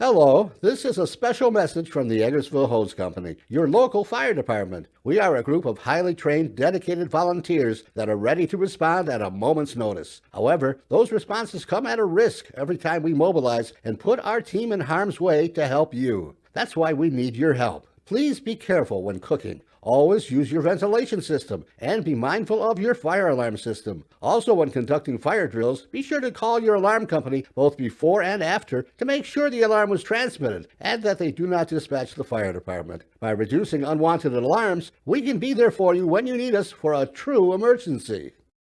Hello, this is a special message from the Eggertsville Hose Company, your local fire department. We are a group of highly trained, dedicated volunteers that are ready to respond at a moment's notice. However, those responses come at a risk every time we mobilize and put our team in harm's way to help you. That's why we need your help. Please be careful when cooking. Always use your ventilation system and be mindful of your fire alarm system. Also, when conducting fire drills, be sure to call your alarm company both before and after to make sure the alarm was transmitted and that they do not dispatch the fire department. By reducing unwanted alarms, we can be there for you when you need us for a true emergency.